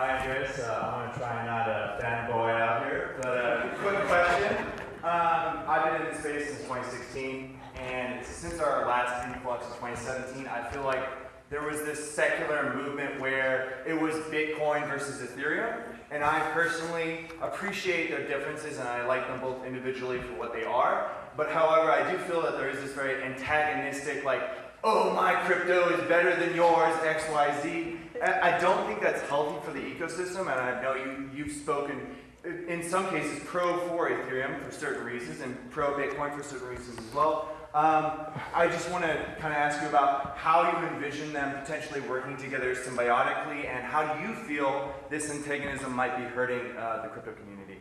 Hi, Andreas. Uh, I'm going to try not to fanboy out here, but uh, quick question. Um, I've been in this space since 2016, and since our last influx in 2017, I feel like there was this secular movement where it was Bitcoin versus Ethereum, and I personally appreciate their differences and I like them both individually for what they are. But however, I do feel that there is this very antagonistic, like, oh, my crypto is better than yours, X, Y, Z. I don't think that's healthy for the ecosystem, and I know you, you've spoken in some cases pro for Ethereum for certain reasons and pro Bitcoin for certain reasons as well. Um, I just want to kind of ask you about how you envision them potentially working together symbiotically and how do you feel this antagonism might be hurting uh, the crypto community?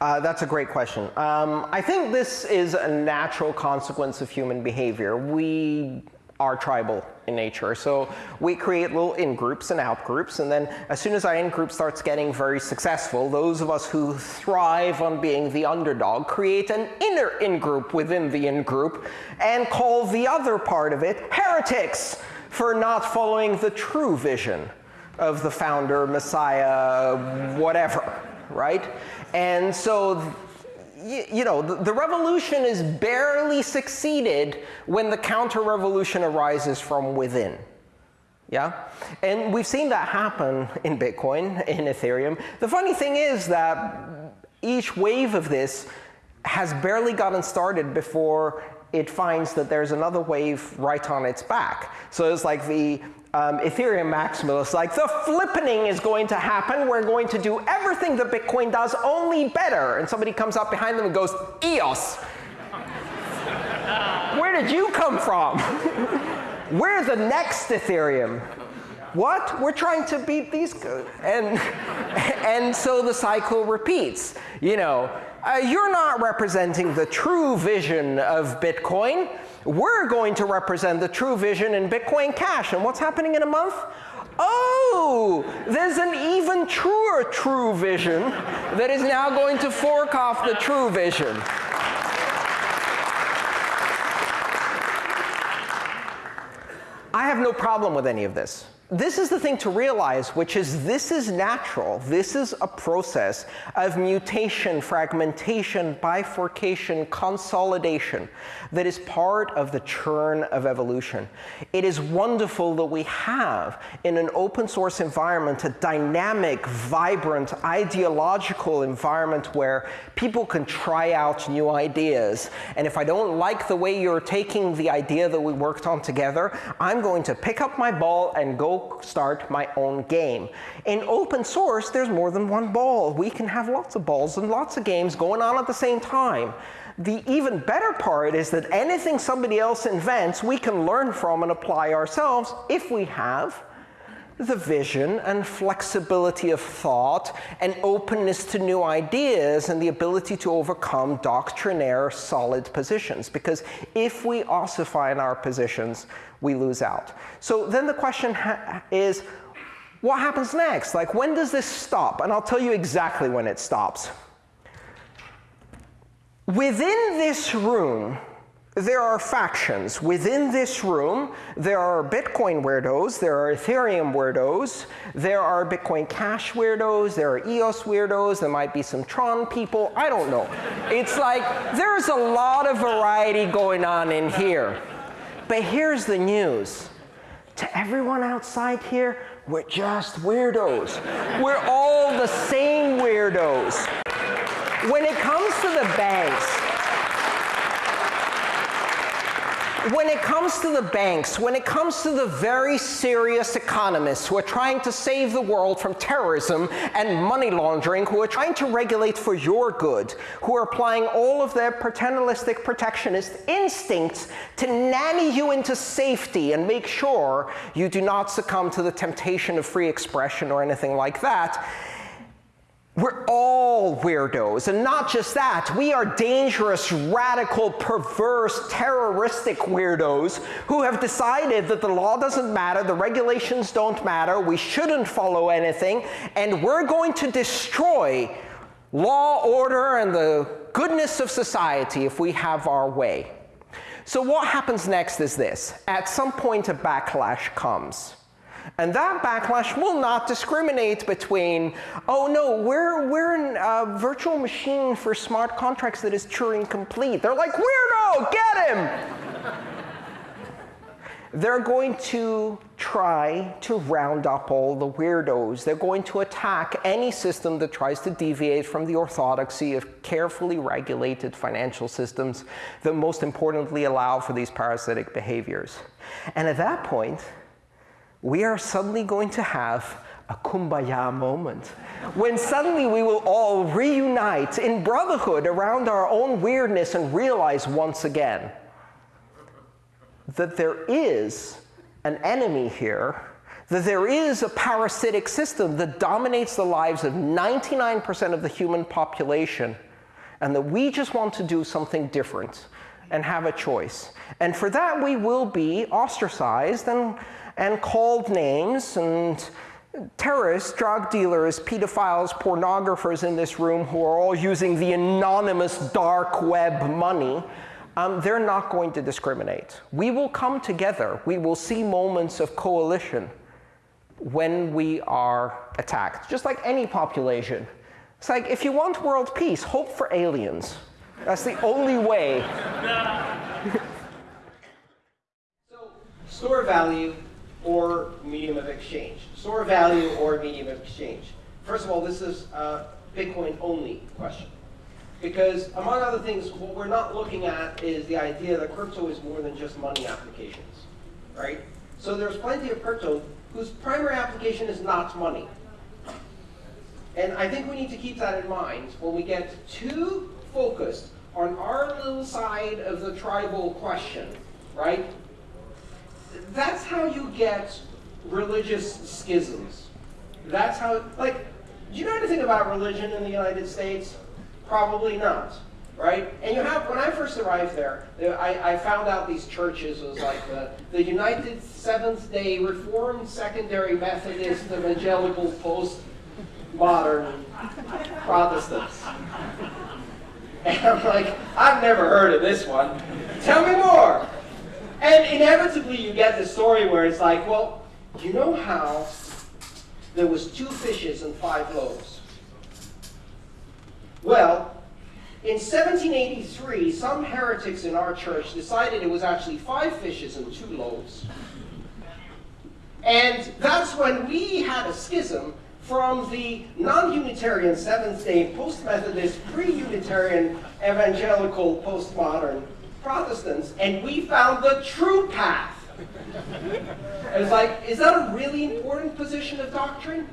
Uh, that's a great question. Um, I think this is a natural consequence of human behavior. We are tribal in nature. So we create little in-groups and out-groups, and then as soon as our in-group starts getting very successful, those of us who thrive on being the underdog create an inner in-group within the in-group and call the other part of it heretics for not following the true vision of the founder, messiah, whatever, right? And so you, you know, the, the, revolution is barely succeeded when the counter-revolution arises from within. Yeah? And we've seen that happen in Bitcoin, in Ethereum. The funny thing is that each wave of this has barely gotten started before it finds that there's another wave right on its back. So it's like the um, Ethereum maximalist, like the flippening is going to happen. We're going to do everything that Bitcoin does, only better. And somebody comes up behind them and goes, EOS. Where did you come from? We're the next Ethereum. What? We're trying to beat these. And, and so the cycle repeats. You know, uh, you're not representing the true vision of Bitcoin. We're going to represent the true vision in Bitcoin Cash. And what's happening in a month? Oh, there's an even truer true vision that is now going to fork off the true vision. I have no problem with any of this this is the thing to realize, which is this is natural. This is a process of mutation, fragmentation, bifurcation, consolidation that is part of the churn of evolution. It is wonderful that we have, in an open source environment, a dynamic, vibrant, ideological environment where people can try out new ideas. And if I don't like the way you're taking the idea that we worked on together, I'm going to pick up my ball and go start my own game. In open source, there's more than one ball. We can have lots of balls and lots of games going on at the same time. The even better part is that anything somebody else invents, we can learn from and apply ourselves if we have the vision and flexibility of thought and openness to new ideas and the ability to overcome doctrinaire solid positions. Because if we ossify in our positions, we lose out. So then the question is, what happens next? Like, when does this stop? And I'll tell you exactly when it stops. Within this room, there are factions. Within this room, there are Bitcoin weirdos, there are Ethereum weirdos, there are Bitcoin Cash weirdos, there are EOS weirdos, there might be some Tron people, I don't know. it's like there's a lot of variety going on in here. But here's the news. To everyone outside here, we're just weirdos. we're all the same weirdos. When it comes to the banks, when it comes to the banks, when it comes to the very serious economists who are trying to save the world from terrorism and money laundering, who are trying to regulate for your good, who are applying all of their paternalistic protectionist instincts to nanny you into safety and make sure you do not succumb to the temptation of free expression or anything like that, we're all weirdos. And not just that, we are dangerous, radical, perverse, terroristic weirdos who have decided that the law doesn't matter, the regulations don't matter, we shouldn't follow anything, and we're going to destroy law, order, and the goodness of society if we have our way. So what happens next is this. At some point, a backlash comes. And that backlash will not discriminate between, oh no, we're, we're a uh, virtual machine for smart contracts that is Turing complete. They're like, weirdo, get him! They're going to try to round up all the weirdos. They're going to attack any system that tries to deviate from the orthodoxy of carefully regulated financial systems that most importantly allow for these parasitic behaviors. And at that point, we are suddenly going to have a kumbaya moment. When suddenly we will all reunite in brotherhood around our own weirdness and realize once again that there is an enemy here, that there is a parasitic system that dominates the lives of 99% of the human population, and that we just want to do something different and have a choice. And for that, we will be ostracized and, and called names and terrorists, drug dealers, pedophiles, pornographers in this room who are all using the anonymous dark web money um, they're not going to discriminate. We will come together. We will see moments of coalition when we are attacked, just like any population. It's like, if you want world peace, hope for aliens. That's the only way. so, store value or medium of exchange. Store value or medium of exchange. First of all, this is a Bitcoin only question. Because among other things, what we're not looking at is the idea that crypto is more than just money applications, right? So there's plenty of crypto whose primary application is not money. And I think we need to keep that in mind when we get too focused on our little side of the tribal question, right? That's how you get religious schisms. That's how, like, do you know anything about religion in the United States? Probably not, right? And you have, when I first arrived there, I, I found out these churches was like the, the United Seventh-day Reformed Secondary Methodist Evangelical Post-Modern Protestants. And I'm like, I've never heard of this one. Tell me more. And inevitably you get the story where it's like, well, you know how there was two fishes and five loaves? Well, in 1783, some heretics in our church decided it was actually five fishes and two loaves. And that's when we had a schism from the non-Unitarian Seventh-day Post-Methodist, pre-Unitarian Evangelical Postmodern Protestants, and we found the true path. it's like, is that a really important position of doctrine?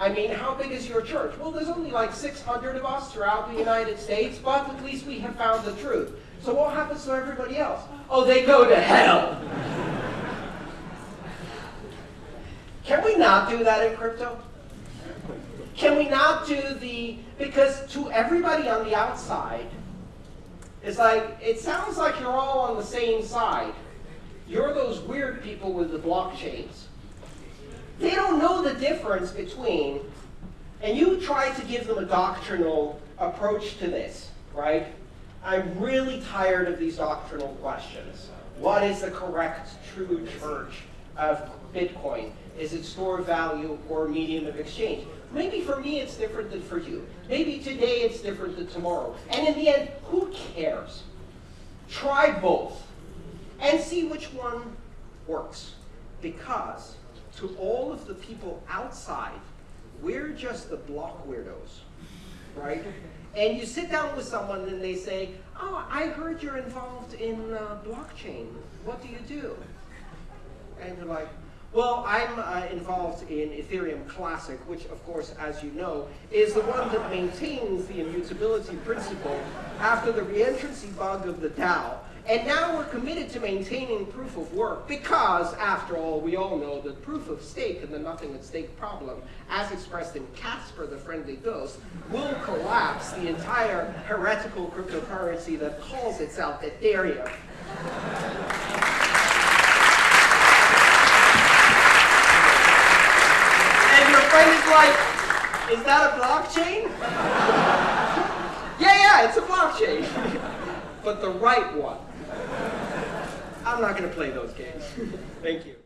I mean, how big is your church? Well, there's only like 600 of us throughout the United States, but at least we have found the truth. So what happens to everybody else? Oh, they go to hell. Can we not do that in crypto? Can we not do the, because to everybody on the outside, it's like, it sounds like you're all on the same side. You're those weird people with the blockchains. They don't know the difference between, and you try to give them a doctrinal approach to this, right? I'm really tired of these doctrinal questions. What is the correct true church of Bitcoin? Is it store of value or medium of exchange? Maybe for me it's different than for you. Maybe today it's different than tomorrow. And in the end, who cares? Try both and see which one works. Because to all of the people outside, we're just the block weirdos, right? And you sit down with someone and they say, oh, I heard you're involved in uh, blockchain. What do you do? And you're like, well, I'm uh, involved in Ethereum Classic, which, of course, as you know, is the one that maintains the immutability principle after the reentrancy bug of the DAO. And now we're committed to maintaining proof of work because, after all, we all know that proof of stake and the nothing at stake problem, as expressed in Casper the Friendly Ghost, will collapse the entire heretical cryptocurrency that calls itself Ethereum. and like, is that a blockchain? yeah, yeah, it's a blockchain. but the right one. I'm not going to play those games. Thank you.